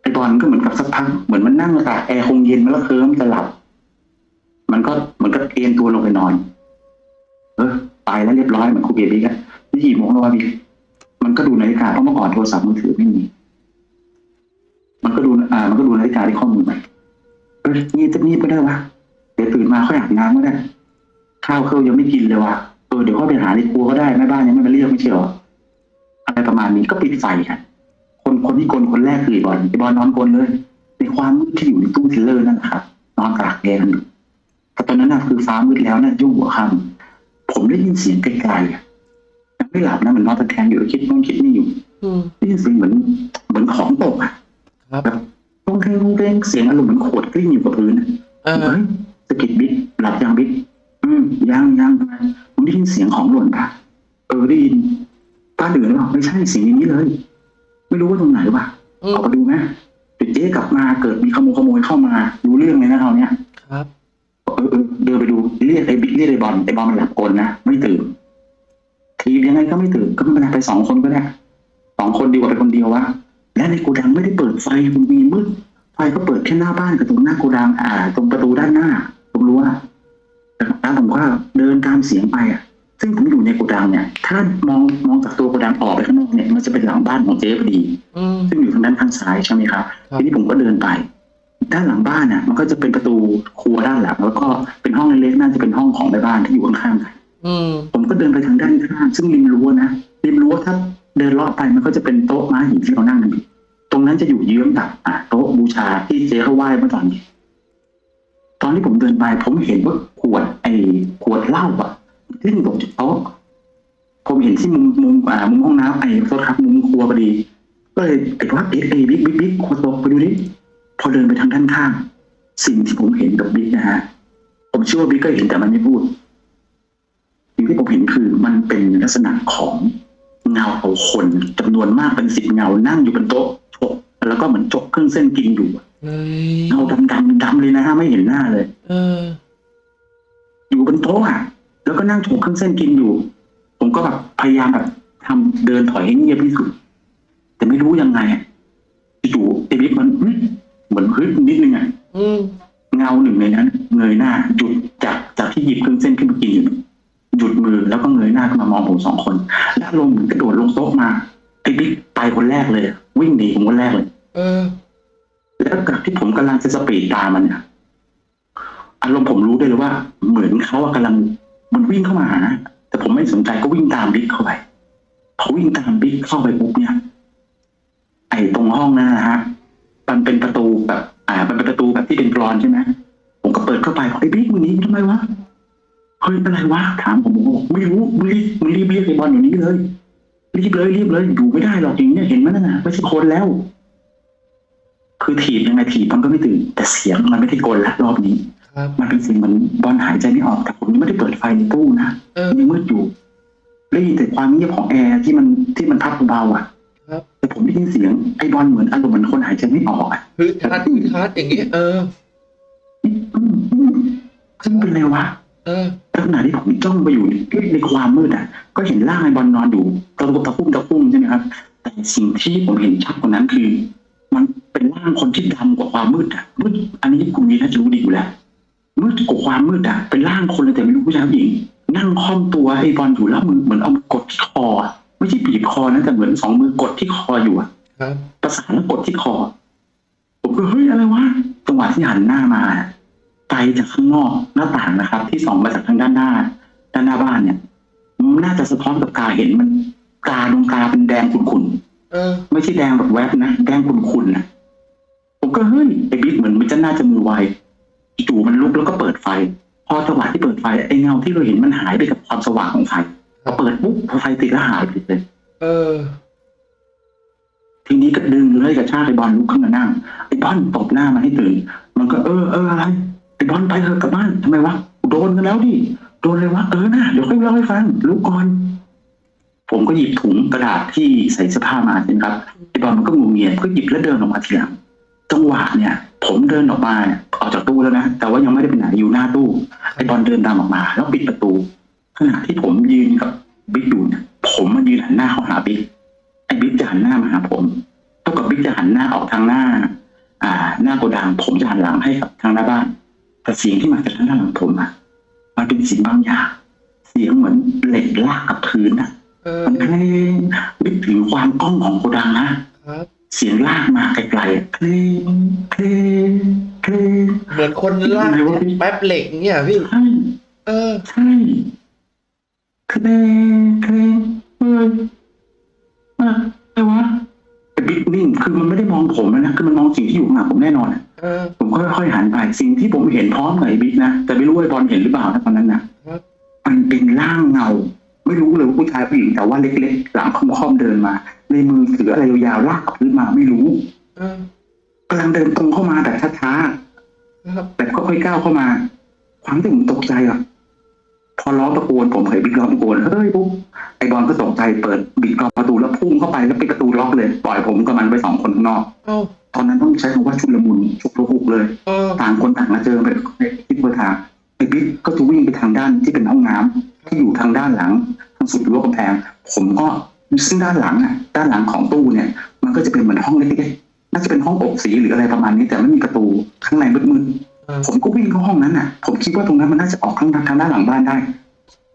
ไอ้บอลก็เหมือนกับสักพักเหมือนมันนั่งตากแอร์คงเย็นมาแล้วเคลิ้มจะหลับ มันก็เหมือนก็เอนตัวลงไปนอน เออตายแล้วเรียบร้อยเหมือนครูเบียร์บิ๊กอะนี่กี่โมงแล้ววะบิ๊กมันก็ดูนาฬิกาเพราะเมื่อก่อนโทรศัพท์มือถือไม่มี มันก็ดูอ่า มันก็ดูนาฬิกาที่ข้อมือไปเอองีบจะงีบก็ได้วะเดี๋ยวตื่นมาค่อยอาบน้ำก็ได้ข้าวเครื่องยังไม่กินเลยว่ะเออเดี๋ยวค่อยไปหาในครัวก็ได้แม่บ้านยังไม่มาเรียกไม่ใช่เหรออะไรประมาณนี้ก็ปิดไฟกันคนคนที่กลนคนแรกคือไอ้บอลไอ้บอลนอนกลนเลยในความมืดที่อยู่ในตู้เทเลอร์นั่นแหละครับนอนตากแดดอยู่แต่ตอนนั้นน่ะคือฟ้ามืดแล้วน่ะยุ่งหัวค่ำผมได้ยินเสียงไกลๆอะยังไม่หลับนะเหมือนนอนตะแคงอยู่คิดนู่นคิดนี่อยู่อืมได้ยินเสียงเหมือนเหมือนของตกอะ ครับแบบต้องเทงต้องเทงเสียงอารมณ์เหมือนขวดกลิ้งอยู่กับพื้นอะเออเฮ้ยสะกิดบิ๊กหลับยังบิ๊กอืมยังยังผมได้ยินเสียงของหล่นปะเออได้ยินป้าเดือดหรือเปล่าไม่ใช่เสียงอย่างนี้เลย ไม่รู้ว่าตรงไหนวะอือมอกมาดูไหมเดี๋ยวเจ๊กลับมาเกิดมีขโมยขโมยเข้ามารู้เรื่องเลยนะคราวเนี้ยครับเออเออเดินไปดูเรียกไอ้บิ๊กเรียกไอ้บอลไอ้บอลมันหลับกลนะไม่ตื่นทียังไงก็ไม่ตื่นก็ไม่เป็นไรไปสองคนก็ได้สองคนดีกว่าไปคนเดียววะ และในโกดังไม่ได้เปิดไฟมันมีมืดไฟก็เปิดแค่หน้าบ้านกับตรงหน้าโกดังอ่า ตรงประตูด้านหน้าตรงรั้วแล้วผมก็เดินตามเสียงไปอะ ซึ่งผมอยู่ในโกดังเนี่ย ถ้ามองมองจากตัวโกดังออกไปข้างนอกเนี่ย มันจะเป็นหลังบ้านของเจ๊พอดีอืมซึ่งอยู่ทางด้านข้างซ้ายใช่ไหมครับครับทีนี้ผมก็เดินไป ด้านหลังบ้านน่ะ มันก็จะเป็นประตูครัวด้านหลัง แล้วก็เป็นห้องเล็กๆ น่าจะเป็นห้องของแม่บ้านที่อยู่ข้างๆกันอืมผมก็เดินไปทางด้านข้าง ซึ่งริมรั้วนะ ริมรั้วถ้าเดินเลาะไปมันก็จะเป็นโต๊ะม้าหินที่เรานั่งกันอยู่ ตรงนั้นจะอยู่เยื้องกับโต๊ะบูชาที่เจ๊เขาไหว้เมื่อตอนนี้ตอนที่ผมเดินไปผมเห็นว่าขวด ไอ้ขวดเหล้าอะทิ้งตกจากโต๊ะผมเห็นที่มุมมุมอ่ามุมห้องน้ำไอ้โทษครับมุมครัวพอดี ก็เลยไอ้ว่าเอ๊ะไอ้บิ๊กบิ๊กบิ๊กขวดตกไปดูดิพอเดินไปทางด้านข้างสิ่งที่ผมเห็นกับบิ๊กนะฮะผมเชื่อว่าบิ๊กก็เห็นแต่มันไม่พูดสิ่งที่ผมเห็นคือมันเป็นลักษณะของเงาของคนจำนวนมากเป็นสิบเงานั่งอยู่บนโต๊ะ แล้วก็เหมือนจกเครื่องเส้นกินอยู่เฮ้ยเงาดำดำดำเลยนะฮะไม่เห็นหน้าเลย เออ อยู่บนโต๊ะอะ แล้วก็นั่งฉกเครื่องเส้นกินอยู่ ผมก็แบบพยายามแบบทำเดินถอยให้เงียบที่สุด แต่ไม่รู้ยังไงอะอยู่ไอ้บิ๊กมันเฮ้ยเหมือนฮึดนิดนึงอะอืมเงาหนึ่งในนั้น เงยหน้าหยุดจากจากที่หยิบเครื่องเส้นขึ้นมากินอยู่หยุดมือแล้วก็เงยหน้าขึ้นมามองผมสองคน แล้วลงเหมือนกระโดดลงโต๊ะมา ไอ้บิ๊กไปคนแรกเลยอะวิ่งหนีผมคนแรกเลย เออ แล้วกับที่ผมกำลังจะสปีดตามมันเนี่ยอารมณ์ผมรู้ได้เลยว่า เหมือนเขาอะกำลังมันวิ่งเข้ามาหาแต่ผมไม่สนใจก็วิ่งตามบิ๊กเข้าไปพอวิ่งตามบิ๊กเข้าไปปุ๊บเนี่ย ไอ้ตรงห้องนั้นนะฮะมันเป็นประตูแบบ อ่า มันเป็นประตูแบบที่เป็นกรอนใช่ไหมผมก็เปิดเข้าไปบอกไอ้บิ๊กมึงหนีทำไมวะเฮ้ยอะไรวะถามผมผมบอกไม่รู้มึงรีบมึงรีบเรียกไอ้บอลอยู่นี้เลย รีบเลยรีบเลยอยู่ไม่ได้หรอกอย่างเนี้ยเห็นมันน่ะไม่ใช่คนแล้ว คือถีบยังไงถีบมันก็ไม่ตื่น แต่เสียงมันไม่ได้กลละรอบนี้ครับมันเป็นเสียงเหมือนบอลหายใจไม่ออกแต่ผมยังไม่ได้เปิดไฟในตู้นะเออยังมืดอยู่ได้ยินแต่ความเงียบของแอร์ที่มันที่มันพัดเบาๆอะครับแต่ผมได้ยินเสียงไอ้บอลเหมือนอารมณ์เหมือนคนหายใจไม่ออกอะฮึดฮัดฮึดฮัดอย่างงี้เอออืมอืมอืมซึ่งเป็นไรวะ เออขณะที่ผมจ้องไปอยู่ในในความมืดอะ ก็เห็นร่างไอ้บอลนอนอยู่ตะลุกตะคุ่มตะคุ่มใช่ไหมครับ แต่สิ่งที่ผมเห็นชัดกว่านั้นคือ มันเป็นร่างคนที่ดำกว่าความมืดอะมืดอันนี้คุณวีน่าจะรู้ดีอยู่แล้วมืดกว่าความมืดอะเป็นร่างคนเลยแต่ไม่รู้ผู้ชายผู้หญิง นั่งค่อมตัวไอ้บอลอยู่แล้วมือเหมือนเอามือกดที่คออะไม่ใช่บีบคอนะแต่เหมือนสองมือกดที่คออยู่อะครับประสานแล้วกดที่คอผมก็เฮ้ยอะไรวะจังหวะที่หันหน้ามา ไกลจากข้างนอกหน้าต่างนะครับ ที่ส่องมาจากทางด้านหน้า ด้านหน้าบ้านเนี่ยมันน่าจะสะท้อนกับกาเห็นมันกาดวงกาเป็นแดงขุ่นเออๆไม่ใช่แดงแบบแวบนะแดงขุ่นๆนะผมก็เฮ้ยไอ้บิ๊กเหมือนมันจะน่าจะมือไวจู่ๆมันลุกแล้วก็เปิดไฟ พอจังหวะที่เปิดไฟไอ้เงาที่เราเห็นมันหายไปกับความสว่างของไฟพอเปิดปุ๊บพอไฟติดแล้วหายไปเลย เออ ทีนี้ก็ดึงเลยกระชากไอ้บอลลุกขึ้นมานั่งไอ้บอลตบหน้ามันให้ตื่นมันก็เออเอออะไร ไอ้บอลไปเถอะกลับบ้านทำไมวะโดนกันแล้วดิโดนเลยวะเออนะเดี๋ยวค่อยเล่าให้ฟังลุกก่อนผมก็หยิบถุงกระดาษที่ใส่เสื้อผ้ามาใช่ไหมครับไอ้บอลมันก็งงเงียก็หยิบแล้วเดินออกมาทีหลังจังหวะเนี่ย ผมเดินออกมาออกจากตู้แล้วนะแต่ว่ายังไม่ได้ไปไหนอยู่หน้าตู้ไอ้บอลเดินตามออกมา แล้วปิดประตูขณะที่ผมยืนกับบิ๊กอยู่เนี่ยผมมายืนหันหน้าเข้าหาบิ๊กไอ้บิ๊กจะหันหน้ามาหาผมเท่ากับบิ๊กจะหันหน้าออกทางหน้า อ่า หน้าโกดังผมจะหันหลังให้กับทางหน้าบ้าน แต่เสียงที่มาจากทางด้านหลังผมอะมันเป็นเสียงบางอย่าง เสียงเหมือนเหล็กลากกับพื้นอะเออมันเพลงนึกถึงความกล้องของโกดังนะครับเสียงลากมาไกลๆอะเพลงเพลงเพลงเหมือนคนลากยังไงวะพี่แป๊บเหล็กเนี่ยพี่ใช่เออใช่เพลงเพลงเฮ้ยอะอะไรวะไอ้บิ๊กนิ่งคือมันไม่ได้มองผมแล้วนะคือมันมองสิ่งที่อยู่ข้างหลังผมแน่นอนอะเออ ผมค่อยๆหันไปสิ่งที่ผมเห็นพร้อมกับไอ้บิ๊กนะแต่ไม่รู้ว่าไอ้บอลเห็นหรือเปล่านะตอนนั้นนะครับมันเป็นร่างเงา ไม่รู้เลยว่าผู้ชายผู้หญิงแต่ว่าเล็กๆ หลังค่อมๆเดินมา ในมือถืออะไรยาวๆลากกับพื้นมาไม่รู้เออกำลังเดินตรงเข้ามาแบบช้าครับๆแบบค่อยๆก้าวเข้ามา ความที่ผมตกใจอะพอร้องตะโกนผมเคยบิ๊กร้องตะโกนเฮ้ยปุ๊บไอ้บอลก็ตกใจเปิดบิดกรอนประตูแล้วพุ่งเข้าไปแล้วปิดประตูล็อกเลย ปล่อยผมกับมันไปสองคนข้างนอกเอ้า ตอนนั้นต้องใช้คำว่าชุลมุนฉุกระหุกเลยเออต่างคนต่างมาเจอไปทิศเบอร์ทางไอ้บิ๊กก็จะวิ่งไปทางด้านที่เป็นห้องน้ำที่อยู่ทางด้านหลังทางสุดรั้วกำแพง ผมก็ซึ่งด้านหลังอะด้านหลังของตู้เนี่ย มันก็จะเป็นเหมือนห้องเล็กๆน่าจะเป็นห้องอบสีหรืออะไรประมาณนี้ แต่ไม่มีประตูข้างในมืดเออๆผมก็วิ่งเข้าห้องนั้นอะ ผมคิดว่าตรงนั้นมันน่าจะออกทางทางด้านหลังบ้านได้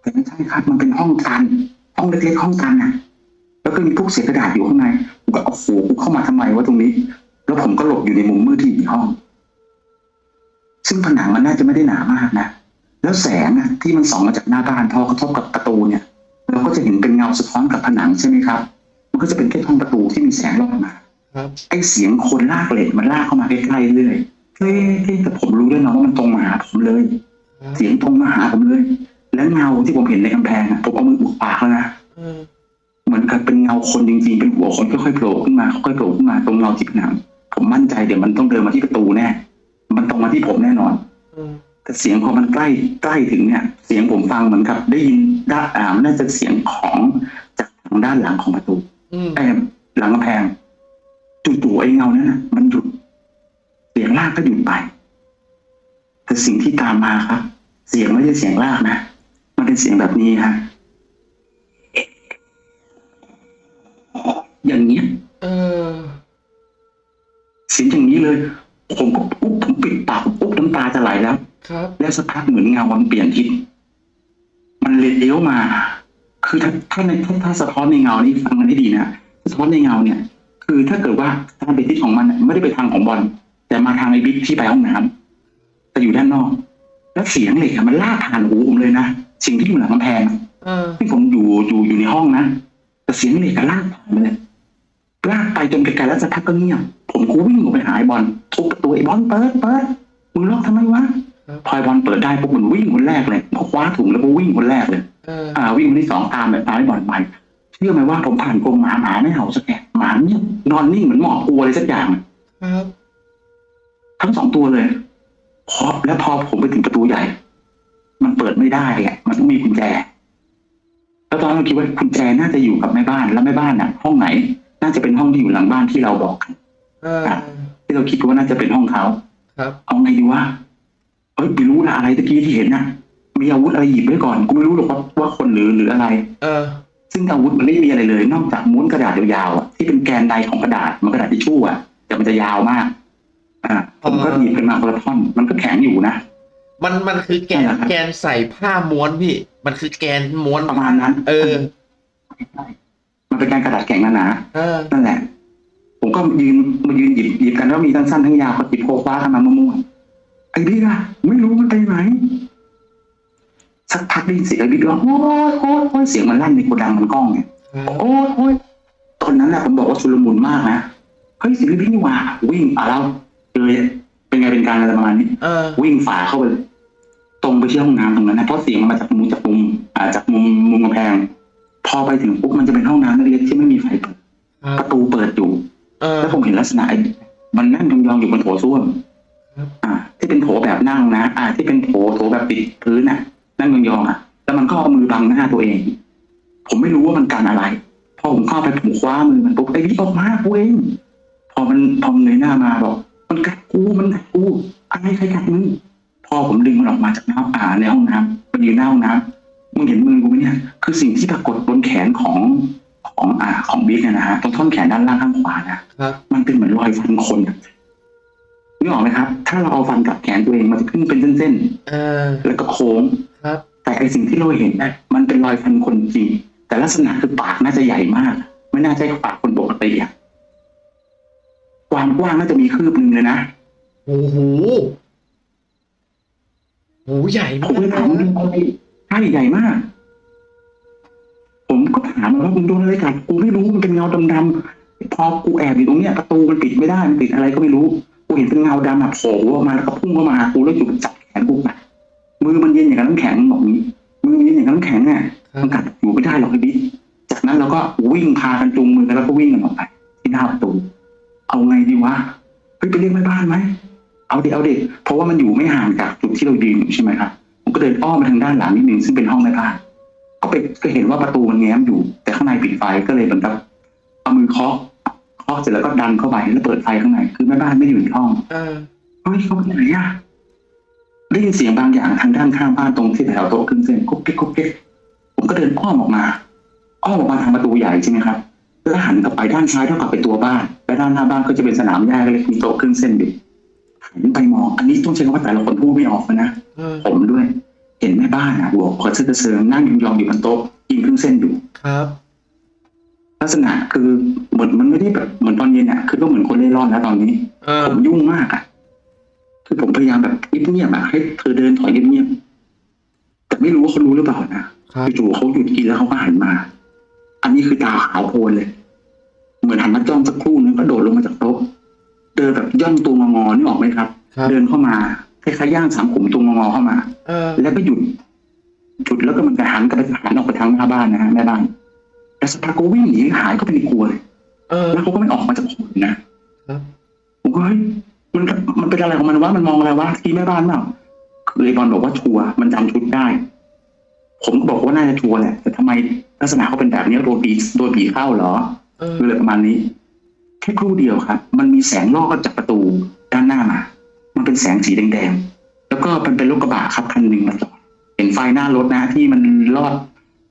แต่ไม่ใช่ครับมันเป็นห้องตัน ห้องเล็กๆห้องตันอะแล้วก็มีพวกเศษกระดาษอยู่ข้างในผมก็โอ้โหกูเข้ามาทำไมวะตรงนี้ แล้วผมก็หลบอยู่ในมุมมืดที่อยู่ในห้อง ซึ่งผนังมันน่าจะไม่ได้หนามากนะแล้วแสงอะที่มันส่องมาจากหน้าบ้านพอกระทบกับประตูเนี่ย เราก็จะเห็นเป็นเงาสะท้อนกับผนังใช่ไหมครับ มันก็จะเป็นแค่ช่องประตูที่มีแสงลอดมาครับไอ้เสียงคนลากเหล็กมันลากเข้ามาใกล้ๆเรื่อยเฮ้ยแต่ผมรู้ด้วยนะว่ามันตรงมาหาผมเลยครับเสียงตรงมาหาผมเลย แล้วเงาที่ผมเห็นในกำแพงอะผมเอามืออุดปากแล้วนะเออเหมือนกับเป็นเงาคนจริงๆเป็นหัวคนค่อยๆโผล่ขึ้นมาค่อยๆโผล่ขึ้นมาตรงเงาที่ผนัง ผมมั่นใจเดี๋ยวมันต้องเดินมาที่ประตูแน่ มันตรงมาที่ผมแน่นอนเออแต่เสียงพอมันใกล้ใกล้ถึงเนี่ย เสียงผมฟังเหมือนกับ ได้ยินด้านอ่าน่าจะเสียงของจากทางด้านหลังของประตูอืมไอ้หลังกำแพงจู่ๆไอ้เงานั้นนะมันหยุด เสียงลากก็หยุดไป แต่สิ่งที่ตามมาครับ เสียงไม่ใช่เสียงลากนะ มันเป็นเสียงแบบนี้ฮะ เลย ผมก็ปุ๊บผมปิดปากปุ๊บน้ำตาจะไหลแล้ว ครับ แล้วสักพักเหมือนเงามันเปลี่ยนทิศมันเลี้ยวมา คือถ้าถ้าในถ้าถ้าสะท้อนในเงานี่ฟังกันให้ดีนะสะท้อนในเงาเนี่ย คือถ้าเกิดว่าทางไปทิศของมันน่ะไม่ได้ไปทางของบอลแต่มาทางไอ้บิ๊กที่ไปห้องน้ำแต่อยู่ด้านนอก แล้วเสียงเหล็กอะมันลากผ่านหูผมเลยนะสิ่งที่อยู่หลังกำแพงอะเออที่ผมอยู่อยู่อยู่ในห้องนะแต่เสียงเหล็กอะลากผ่านไปเลยลากไปจนไกลๆแล้วสักพักก็เงียบ ผมก็วิ่งออกไปหาไอ้บอลทุบประตูไอ้บอลเปิดเปิดมึงล็อกทำไมวะครับพอบอลเปิดได้ปุ๊บมันวิ่งคนแรกเลยพอคว้าถุงแล้วก็วิ่งคนแรกเลยเอออ่า วิ่งคนที่สองตามแบบตามให้บอลไปเชื่อไหมว่าผมผ่านกรงหมาหมาไม่เห่าสักแกะหมาเนี่ยนอนนิ่งเหมือนหมอบกลัวอะไรสักอย่างครับทั้งสองตัวเลยพอแล้วพอผมไปถึงประตูใหญ่ มันเปิดไม่ได้อะมันต้องมีกุญแจแล้วตอนนั้นเราคิดว่ากุญแจน่าจะอยู่กับแม่บ้านแล้วแม่บ้านน่ะ ห้องไหน น่าจะเป็นห้องที่อยู่หลังบ้านที่เราบอกกัน เออที่เราคิดว่าน่าจะเป็นห้องเขาครับ เอาไงดีวะเอ้ยไม่รู้ละอะไรตะกี้ที่เห็นน่ะมีอาวุธอะไรหยิบไว้ก่อนกูไม่รู้หรอกว่าว่าคนหรือหรืออะไร เออ ซึ่งอาวุธมันไม่มีอะไรเลย นอกจากม้วนกระดาษยาวๆอะที่เป็นแกนใดของกระดาษมันกระดาษทิชชู่อะแต่มันจะยาวมาก อ่าผมก็หยิบขึ้นมาคนละท่อนมันก็แข็งอยู่นะมันมันคือแกนใช่ครับแกนใส่ผ้าม้วนพี่ มันคือแกนม้วนประมาณนั้น เออมันเป็นการกระดาษแข็งหนาเออๆนั่นแหละ ผมก็ยืนมายืนหยิบหยิบกันแล้วมีทั้งสั้นทั้งยาวก็หยิบโคคว้ากันมามั่วๆไอ้พี่อะไม่รู้มันไปไหนสักพักได้ยินเสียงไอ้พี่ร้องโอ๊ยโอ๊ยโอ๊ยเสียงมันลั่นในโกดังมันกล้องไงครับโอ๊ยโอ๊ยตอนนั้นแหละผมบอกว่าชุลมุนมากนะเฮ้ยเสียงพี่นี่หว่าวิ่งอะแล้วเลยเป็นไงเป็นการอะไรประมาณนี้เออวิ่งฝ่าเข้าไปเลยตรงไปที่ห้องน้ำตรงนั้นนะเพราะเสียงมันมาจากมุมจากมุมอ่าจากมุมมุมกำแพง พอไปถึงปุ๊บมันจะเป็นห้องน้ำเล็กๆที่ไม่มีไฟเปิดครัปบระตูเปิดอยู่ เออแล้วผมเห็นลักษณะไอ้มันนั่งยองๆอยู่บนโถส้วมครับ อ่า ที่เป็นโถแบบนั่งนะ อ่า ที่เป็นโถโถแบบติดพื้นน่ะนั่งยองๆอะ แล้วมันก็เอามือบังหน้าตัวเอง ผมไม่รู้ว่ามันการอะไร พอผมเข้าไปผมคว้ามือมันปุ๊บไอ้นี่ออกมากูเองพอมันพอมันเงยหน้ามาบอก มันกัดกูมันกัดกูอะไรใครกัดมึงพอผมดึงมันออกมาจากน้ำอ่าในห้องน้ำมันยืนหน้าห้องน้ำมึงเห็นมือกูไหมเนี่ย คือสิ่งที่ปรากฏบนแขนของ ของอ่าของบิ๊กเนี่ยนะฮะตรงท่อนแขนด้านล่างข้างขวานะครับ มันเป็นเหมือนรอยฟันคนอะนึกออกไหมครับ ถ้าเราเอาฟันกับแขนตัวเองมันจะขึ้นเป็นเส้นเออๆแล้วก็โค้ง ครับ แต่ไอสิ่งที่เราเห็นนะมันเป็นรอยฟันคนจริง แต่ลักษณะคือปากน่าจะใหญ่มาก ไม่น่าใช่ปากคนปกติอะความกว้างน่าจะมีคืบหนึ่งเลยนะโอ้โหโหใหญ่ผมมากเลยถามมึงโดนอะไรใช่ใหญ่มากผม ก็ถามมันว่ามึงโดนอะไรกัดกูไม่รู้มันเป็นเงาดำๆพอกูแอบอยู่ตรงเนี้ยประตูมันปิดไม่ได้มันปิดอะไรก็ไม่รู้กูเห็นเป็นเงาดำแบบโผล่ออกมาแล้วก็พุ่งเข้ามาหากูแล้วอยู่จับแขนกูไปมือมันเย็นอย่างกับน้ำแข็งบอกนี้มือมันเย็นอย่างกับน้ำแข็งอะครัมันบกัดอยู่ไม่ได้หรอกไอ้บิ๊กจากนั้นเราก็วิ่งพากันจูงมือกันแล้วก็วิ่งกันออกไปที่หน้าประตูเอาไงดีวะเฮ้ยไปเรียกแม่บ้านไหมเอาดิเอาดิเพราะว่ามันอยู่ไม่ห่างจากจุดที่เรายืนอยู่ใช่ไหมครับผมก็เดินอ้อมไปทางด้านหลังนิดนึงซึ่งเป็นห้องแม่บ้าน ก็ไปก็เห็นว่าประตูมันแง้มอยู่ แต่ข้างในปิดไฟก็เลยเหมือนกับเอามือเคาะเคาะเสร็จแล้วก็ดันเข้าไปแล้วเปิดไฟข้างในคือแม่บ้านไม่อยู่ในห้องเออเฮ้ยเขาไปไหนอะได้ยินเสียงบางอย่างทางด้านข้างบ้านตรงที่แถวโต๊ะเครื่องเส้นกุ๊กกิ๊กกุ๊กกิ๊กผมก็เดินอ้อมออกมาอ้อมออกมาทางประตูใหญ่ใช่ไหมครับแล้วหันกลับไปด้านซ้ายเท่ากับเป็นตัวบ้าน และด้านหน้าบ้านก็จะเป็นสนามหญ้าเล็กๆมีโต๊ะเครื่องเส้นอยู่หันไปมอง อันนี้ต้องใช้คำว่าแต่ละคนพูดไม่ออกนะเออผมด้วยเห็นแม่บ้านอะหัวคอเสื้อกระเซิงนั่งยองๆอยู่บนโต๊ะกินเครื่องเส้นอยู่ครับ ลักษณะคือเหมือนมันไม่ได้แบบเหมือนตอนเย็นอะคือก็เหมือนคนเล่ร่อนแล้วตอนนี้เออผมยุ่งมากอะคือผมพยายามแบบเงียบๆอะให้เธอเดินถอยเงียบๆแต่ไม่รู้ว่าเขารู้หรือเปล่านะครับจู่ๆเขาหยุดกินแล้วเขาก็หันมา อันนี้คือตาขาวโพลนเลย เหมือนหันมาจ้องสักครู่นึงก็โดดลงมาจากโต๊ะเดินแบบย่องตัวงอๆนี่ออกไหมครับครับเดินเข้ามา คล้ายๆย่างสามขุมตัวงอๆเข้ามาเออแล้วก็หยุดหยุดแล้วก็มันก็หันกลับไปหันออกไปทางหน้าบ้านนะฮะแม่บ้านแล้วสักพักก็วิ่งหนีหายเข้าไปในครัวเลยเออแล้วเขาก็ไม่ออกมาจากครัวเลยนะครับผมก็เฮ้ยมันมันเป็นอะไรของมันวะมันมองอะไรวะที่แม่บ้านเปล่าคือไอ้บอลบอกว่าชัวร์มันจำชุดได้ ผมก็บอกว่าน่าจะชัวร์แหละ แต่ทำไมลักษณะเขาเป็นแบบนี้โดนผีโดนผีเข้าเหรอเออคืออะไรประมาณนี้แค่ครู่เดียวครับ มันมีแสงลอดจากประตูด้านหน้ามา มันเป็นแสงสีแดงๆ แล้วก็มันเป็นรถกระบะครับคันหนึ่งมาจอดเห็นไฟหน้ารถนะ ที่มันลอด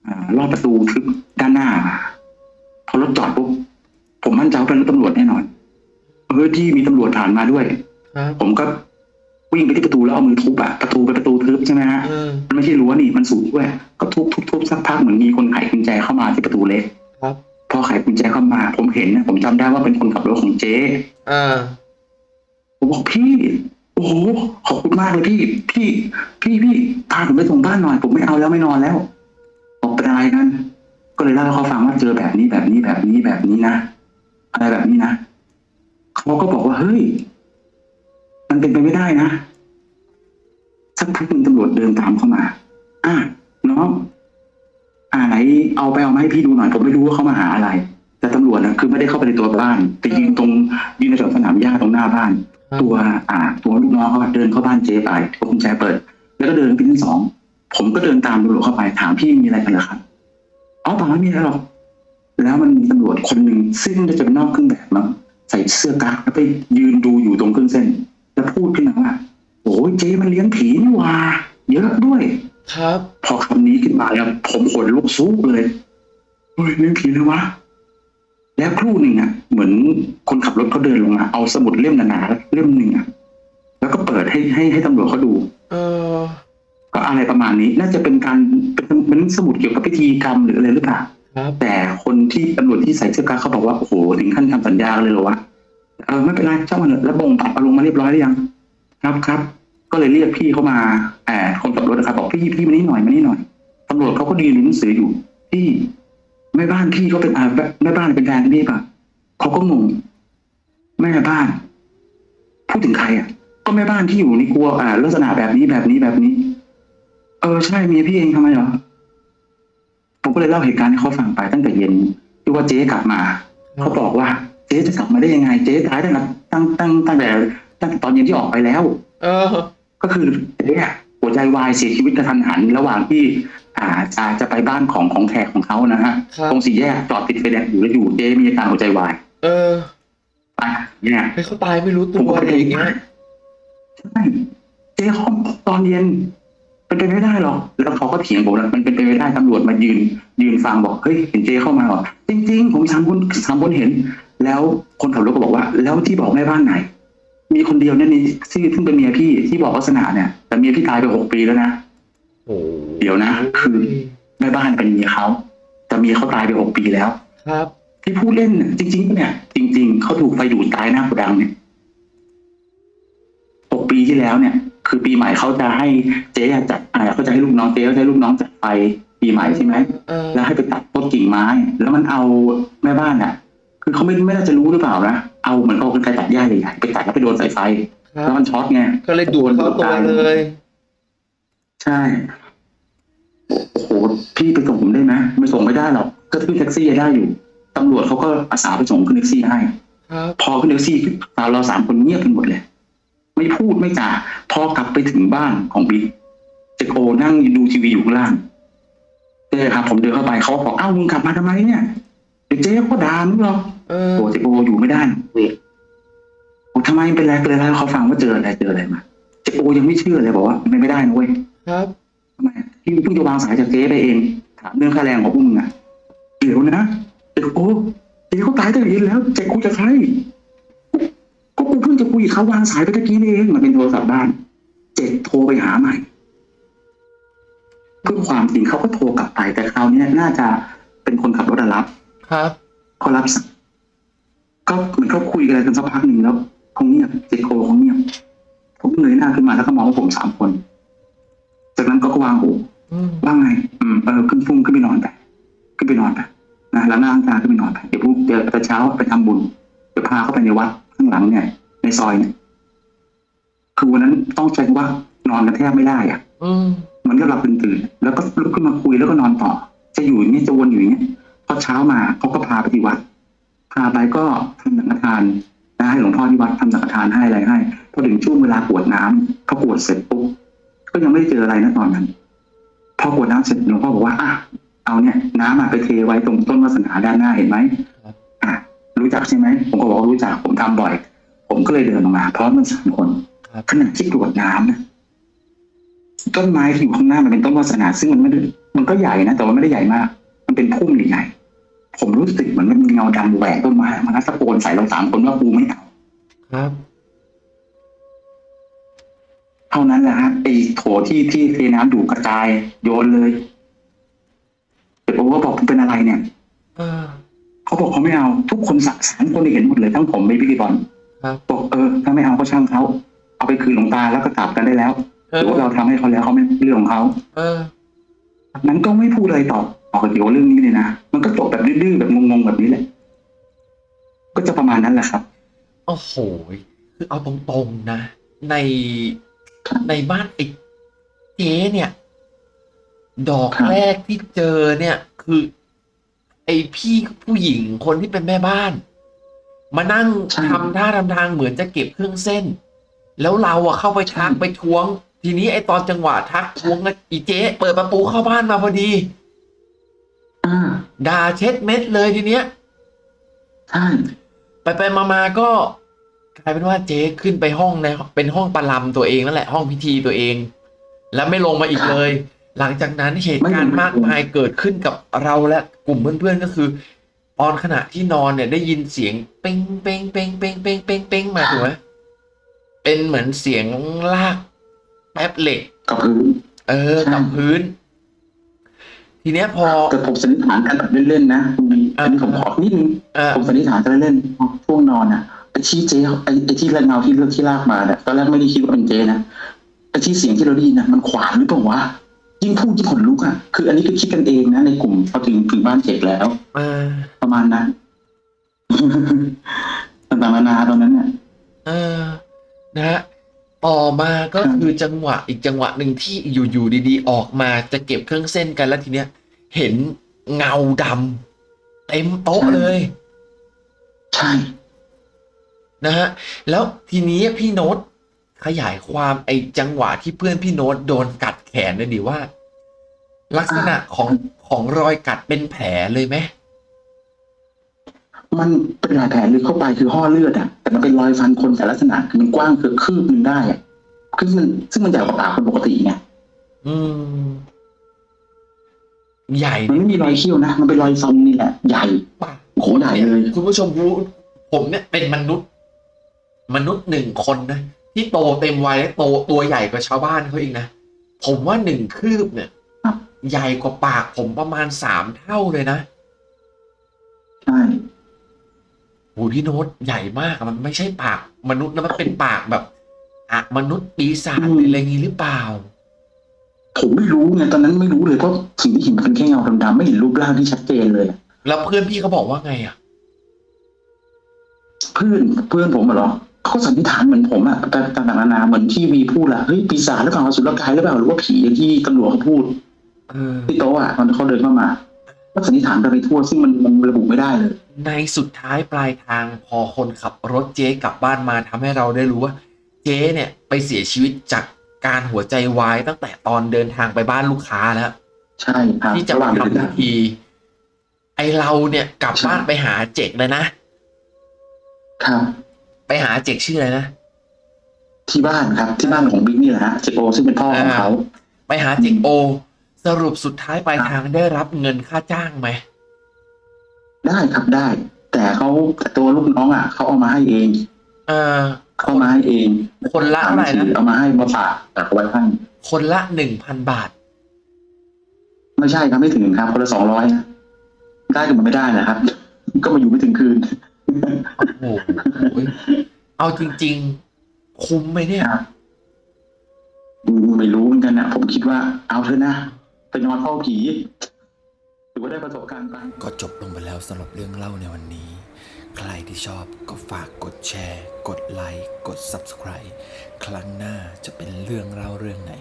อ่าลอดประตูทึบด้านหน้ามาพอรถจอดปุ๊บผมมั่นใจว่าเป็นรถตำรวจแน่นอนเฮ้ยที่มีตำรวจผ่านมาด้วยครับผมก็วิ่งไปที่ประตูแล้วเอามือทุบอะประตูเป็นประตูทึบใช่ไหมฮะเออมันไม่ใช่รั้วนี่มันสูงด้วยก็ทุบทุบทุบสักพักเหมือนมีคนไขกุญแจเข้ามาที่ประตูเล็กครับพอไขกุญแจเข้ามา ผมเห็นนะผมจำได้ว่าเป็นคนขับรถของเจ๊เออผมบอกพี่ โอ้โหขอบคุณมากเลยพี่ พี่ พี่พี่พาผมไปส่งบ้านหน่อย ผมไม่เอาแล้วไม่นอนแล้วบอกเป็นอะไรกันก็เลยเล่าให้เขาฟังว่าเจอแบบนี้แบบนี้แบบนี้แบบนี้นะอะไรแบบนี้นะเขาก็บอกว่าเฮ้ย มันเป็นไปไม่ได้นะสักพักหนึ่งตำรวจเดินตามเข้ามา อะน้องอ่าไหนเอาไปเอามาให้พี่ดูหน่อยผมไม่รู้ว่าเขามาหาอะไร แต่ตำรวจนะคือไม่ได้เข้าไปในตัวบ้าน แต่ยืนตรงยืนในแถวสนามหญ้าตรงหน้าบ้าน ตัวอ่าตัวลูกน้องเขาอะเดินเข้าบ้านเจ๊ไปเอากุญแจเปิด แล้วก็เดินไปชั้นสองผมก็เดินตามตำรวจเข้าไปถามพี่มีอะไรกันเหรอครับอ๋อเปล่าไม่มีอะไรหรอกแล้วมันมีตำรวจคนหนึ่งซึ่งน่าจะเป็นนอกเครื่องแบบมั้งใส่เสื้อกั๊กแล้วไปยืนดูอยู่ตรงเครื่องเส้น แล้วพูดขึ้นมาว่าโอ้ยเจ๊มันเลี้ยงผีนี่หว่า เยอะด้วย ครับ พอคำนี้ขึ้นมาแล้วผมขนลุกสู้เลยเฮ้ยเรื่องผีเลยวะ แล้วครู่หนึ่งอะ เหมือนคนขับรถเขาเดินลงมาเอาสมุดเล่มหนาๆเล่มหนึ่งอะแล้วก็เปิดให้ให้ให้ตำรวจเขาดู เออ ก็อะไรประมาณนี้ น่าจะเป็นการเป็นเป็นสมุดเกี่ยวกับพิธีกรรมหรืออะไรหรือเปล่าครับ แต่คนที่ตำรวจที่ใส่เสื้อกั๊กเขาบอกว่าโอ้โหถึงขั้นทำสัญญากันเลยเหรอวะเออไม่เป็นไรช่างมันเถอะแล้วบ่งตัดเอาลงมาเรียบร้อยหรือยัง ครับครับ ก็เลยเรียกพี่เข้ามาแอบคนขับรถนะครับบอกพี่พี่มานี่หน่อยมานี่หน่อยตำรวจเขาก็ดีนหนังสืออยู่พี่ แม่บ้านพี่เขาเป็นอ่าแม่บ้านเป็นแฟนพี่ป่ะเขาก็งงแม่บ้านพูดถึงใครอะ ก็แม่บ้านที่อยู่ในครัวอ่าลักษณะแบบนี้แบบนี้แบบนี้ เออใช่เมียพี่เองทำไมเหรอผมก็เลยเล่าเหตุการณ์ให้เขาฟังไปตั้งแต่เย็นที่ว่าเจ๊กลับมาเขาบอกว่า เจ๊จะกลับมาได้ยังไง เจ๊ตายตั้งแต่ตั้งตั้งตั้งแต่ตั้งแต่ตอนเย็นที่ออกไปแล้ว เออ ก็คือเจ๊อะหัวใจวายเสียชีวิตกระทันหัน ระหว่างที่ อ่าจะจะไปบ้านของของแขกของเขานะฮะครับ ตรงสี่แยกจอดติดไฟแดงอยู่แล้วอยู่เจ๊มีอาการหัวใจวายเออไปเนี่ยให้เขาตายไม่รู้ผตัมวก็อะไรไปอย่างเงี้ยใช่เจ๊ห้องตอนเย็นเป็นไปไม่ได้หรอกแล้วเขาก็เถียงผมแล้วมันเป็นไปไม่ได้ตำรวจมายืน ยืนฟังบอกเฮ้ยเห็นเจ๊เข้ามาเหรอจริง ๆ ผมสามคนสามคนเห็น แล้วคนขับรถก็บอกว่า แล้วที่บอกแม่บ้านไหน มีคนเดียวเนี่ยนี่ที่ซึ่งเป็นเมียพี่ที่บอกลักษณะเนี่ยแต่เมียพี่ตายไปหกปีแล้วนะโอ้ เดี๋ยวนะ คือแม่บ้านเป็นเมียเขาแต่เมียเขาตายไปหกปีแล้ว ครับ ที่พูดเล่นน่ะจริง ๆ เนี่ย จริง ๆเขาถูกไฟดูดตายหน้าโกดังเนี่ยหกปีที่แล้วเนี่ย คือปีใหม่เขาจะให้เจ๊จัดอ่าเขาจะให้ลูกน้องเจ๊เขาจะให้ลูกน้องจัดไฟปีใหม่ใช่ไหมเออแล้วให้ไปตัดต้นกิ่งไม้ แล้วมันเอาแม่บ้านอะ คือเขาไม่ไม่น่าจะรู้หรือเปล่านะเอาเหมือนเขาเป็นไกรตัดหญ้าใหญ่ๆไปตัดแล้วไปโดนสายไฟครัแล้บวมันช็อตไงก็เลยดูดเข้าตัวเลย ใช่ โอ้โห พี่ไปส่งผมได้ไหมไม่ส่งไม่ได้หรอก ก็ขึ้นแท็กซี่ได้อยู่ ตำรวจเขาก็อาสาไปส่งขึ้นแท็กซี่ให้ ครับ พอขึ้นแท็กซี่เราสามคนเงียบกันหมดเลย ไม่พูดไม่จาพอกลับไปถึงบ้านของบิ๊กเจโกนั่งดูทีวีอยู่ข้างล่างเจ๊ครับ ผมเดินเข้าไปเขาก็บอกอ้าวมึงกลับมาทำไมเนี่ยเดี๋ยวเจ๊ก็ด่ามึงหรอกเออ โอ้เจโกอยู่ไม่ได้เว้ยโอ้ทำไมเป็นไรเป็นไรแล้วเขาฟังว่าเจออะไรเจออะไรมาเจโกยังไม่เชื่อเลยบอกว่าไม่ไม่ได้นะเว้ย ครับทำไมพี่เพิ่งจะวางสายจากเจ๊ไปเอง ถามเรื่องค่าแรงของพวกมึงอะเดี๋ยวนะเจ๊โอ้เจ๊เขาตายตั้งแต่เย็นแล้วเจ๊คุยกับใครก็กูเพิ่งจะคุยกับเขาวางสายไปตะกี้นี่เองมันเป็นโทรศัพท์บ้านเจ๊โทรไปหาใหม่เพื่อความจริงเขาก็โทรกลับไปแต่คราวเนี้ยน่าจะเป็นคนขับรถอะรับ ครับเขารับสายก็เหมือนเขาคุยกันอะไรกันสักพักหนึ่งแล้วคงเงียบเจ๊โคคงเงียบผมเงยหน้าขึ้นมาแล้วก็มองว่าผมสามคน จากนั้นก็วางหูอืมว่าไง อืมเออขึ้นฟุ้งขึ้นไปนอนไปขึ้นไปนอนไปนะแล้วหน้าตาขึ้นไปนอนไปเดี๋ยวพรุ่งเดี๋ยวตอนเช้าไปทำบุญเดี๋ยวพาเข้าไปในวัดข้างหลังเนี่ย ในซอยเนี่ยคือวันนั้นต้องใช้คำว่านอนกันแทบไม่ได้อะอืมเหมันก็หลับตื่นๆแล้วก็ลุกขึ้นมาคุยแล้วก็นอนต่อ จะอยู่อย่างนี้ยจะวนอยู่อย่างนี้ยพอเช้ามาเขาก็พาไปที่วัดพาไปก็ทำสังฆทานนะให้หลวงพ่อที่วัดทำสังฆทานให้อะไรให้พอถึงช่วงเวลากรวดน้ำพอกรวดเสร็จปุ๊บ ก็ยังไม่ได้เจออะไรนะตอนนั้นพอกรวดน้ำเสร็จหลวงพ่อบอกว่าอะเอาเนี่ย น้ำอะไปเทไว้ตรงต้นวาสนาด้านหน้าเห็นไหมอะรู้จักใช่ไหมผมก็บอกว่ารู้จักผมทำบ่อย ผมก็เลยเดินออกมาพร้อมกันสามคนครับขณะที่กรวดน้ำนะต้นไม้ที่อยู่ข้างหน้ามันเป็นต้นวาสนา ซึ่งมันไม่ได้มันก็ใหญ่นะแต่ว่าไม่ได้ใหญ่มาก มันเป็นพุ่มใหญ่ๆผมรู้สึกเหมือนมันมีเงาดำแหวกต้นไม้มันก็ตะโกนใส่เราสามคนว่ากูไม่เอาครับเท่านั้นแหละฮะไอ้โถที่ที่เทน้ำดูกระจายโยนเลยเดี๋ยวผมก็บอกเป็นอะไรเนี่ยเออเขาบอกเขาไม่เอา ทุกคนสักสามคนเห็นหมดเลยทั้งผมไปพิธีกรครับบอกเออถ้าไม่เอาก็ช่างเขาเอาไปคืนหลวงตาแล้วก็กลับกันได้แล้วเอหรืออว่าเราทำให้เขาแล้วเขาไม่เรื่องของเขาเออนั้นก็ไม่พูดอะไรต่อต่อเกี่ยวกับเรื่องนี้เลยนะมันก็จบแบบดื้อๆแบบงงๆแบบนี้แหละ ก็จะประมาณนั้นแหละครับโอ้โหคือเอาตรงๆนะ ใน ในบ้านไอ้เจ๊เนี่ย ดอกครับแรกที่เจอเนี่ย คือ ไอพี่ผู้หญิงคนที่เป็นแม่บ้าน มานั่งทำท่าทำทางเหมือนจะเก็บเครื่องเส้น แล้วเราอะเข้าไปทักไปทวง ทีนี้ไอตอนจังหวะทักทวงนะอีเจ๊เปิดประตูเข้าบ้านมาพอดีอ่าด่าเช็ดเม็ดเลยทีเนี้ยใช่ไปไปมามาก็ กลายเป็นว่าเจ๊ขึ้นไปห้องในเป็นห้องประลำตัวเองนั่นแหละห้องพิธีตัวเอง แล้วไม่ลงมาอีกเลย หลังจากนั้นเหตุการณ์มากมายเกิดขึ้นกับเราและกลุ่มเพื่อนๆก็คือตอนขณะที่นอนเนี่ยได้ยินเสียงเป้งเป้งเป้งเป้งเป้งเป้งเป้งมาถูกไหมเป็นเหมือนเสียงลากแป๊บเหล็กกับพื้นเออใช่กับพื้น ทีเนี้ยพอแต่ผมสันนิษฐานกันแบบเล่นๆนะคุณมีอันนี้ผมขอนิดนึงเออผมสันนิษฐานกันเล่นๆช่วงนอนอะ ไอ้ที่เจ๊ไอ้ไอ้ที่เงาที่เลือกที่ลากมาเนี่ยตอนแรกไม่ได้คิดว่าเป็นเจ๊นะไอ้ที่เสียงที่เราได้ยินนะมันขวานหรือเปล่าวะยิ่งพูดยิ่งขนลุกอะคืออันนี้คือคิดกันเองนะในกลุ่มพอถึงถึงบ้านเจ็กแล้วเออประมาณนั้นต่างๆนานาตอนนั้นเนี่ยเออนะฮะต่อมาก็ครับคือจังหวะอีกจังหวะหนึ่งที่อยู่ๆดีๆ ออกมาจะเก็บเครื่องเส้นกันแล้วทีเนี้ย เห็นเงาดำเต็มโต๊ะเลย ใช่ นะฮะแล้วทีนี้พี่โน้ตขยายความไอ้จังหวะที่เพื่อนพี่โน้ตโดนกัดแขนเลยดิว่า ลักษณะของของรอยกัดเป็นแผลเลยไหมมันเป็นรอยแผลลึกเข้าไปคือห่อเลือดอะแต่มันเป็นรอยฟันคนแต่ลักษณะคือมันกว้างคือคืบหนึงได้อะคือมันซึ่งมันใหญ่กว่าปากคนปกติไงอืม ใหญ่มันไม่มีรอยเขี้ยวนะมันเป็นรอยฟันนี่แหละใหญ่ปากโอ้โหใหญ่เลย คุณผู้ชมรู้ผมเนี่ยเป็นมนุษย์ มนุษย์หนึ่งคนนะที่โตเต็มวัยและโตตัวใหญ่กว่าชาวบ้านเขาอีกนะผมว่าหนึ่งคืบเนี่ยครับใหญ่กว่าปากผมประมาณสามเท่าเลยนะใช่โหพี่โน้ตใหญ่มากอะมันไม่ใช่ปากมนุษย์นะมันเป็นปากแบบอะมนุษย์ปีศาจหรืออะไรงี้หรือเปล่าผมไม่รู้ไงตอนนั้นไม่รู้เลยเพราะสิ่งที่เห็นมันเป็นแค่เงาดำๆไม่เห็นรูปร่างที่ชัดเจนเลย แล้วเพื่อนพี่เขาบอกว่าไงอะ เพื่อนเพื่อนผมอะเหรอ เขาสันนิษฐานเหมือนผมอะแต่ต่างๆนานาเหมือนที่วีพูดอะเฮ้ยปีศาจหรือเปล่าอสุรกายหรือเปล่าหรือว่าผีอย่างที่ตำรวจเขาพูดเออที่โต๊ะอะตอนเขาเดินเข้ามาก็สันนิษฐานไปไปทั่วซึ่งมันมันระบุไม่ได้เลย ในสุดท้ายปลายทางพอคนขับรถเจ๊กลับบ้านมาทำให้เราได้รู้ว่า เจ๊เนี่ยไปเสียชีวิตจากการหัวใจวายตั้งแต่ตอนเดินทางไปบ้านลูกค้าแล้ว ใช่ครับที่จะระหมาว่างเดินทำพิทางธีไอเราเนี่ยกลับใช่บ้านไปหาเจกเลยนะครับ ไปหาเจกชื่ออะไรนะที่บ้านครับ ที่บ้านของบิ๊กนี่แหละฮะเจโอซึ่งเป็นพ่อของเขาไปหาเจกโอ สรุปสุดท้ายปลายทางได้รับเงินค่าจ้างไหมได้ครับได้ แต่เขาแต่ตัวลูกน้องอะเขาเอามาให้เอง เออเขาเอามาให้เอง คนละเท่าไหร่นะเอามาให้มาฝากแต่เอาไว้ให้คนละหนึ่งพันบาท ไม่ใช่ครับไม่ถึงครับ คนละสองร้อยได้กันมาไม่ได้นะครับ ก็มาอยู่ไม่ถึงคืน โอ้โหเอาจริง ๆ คุ้มไหมเนี่ยครับอืมไม่รู้เหมือนกันนะผมคิดว่าเอาเถอะนะไปนอนเฝ้าผีถือว่าได้ประสบการณ์ไปก็จบลงไปแล้วสำหรับเรื่องเล่าในวันนี้ ใครที่ชอบก็ฝากกดแชร์ กดไลค์กด Subscribe ครั้งหน้าจะเป็นเรื่องเล่าเรื่องไหน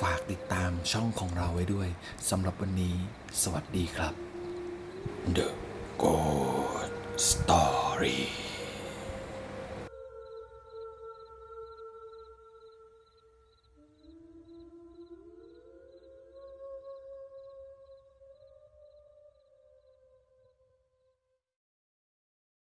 ฝากติดตามช่องของเราไว้ด้วยสำหรับวันนี้ สวัสดีครับ The Good Story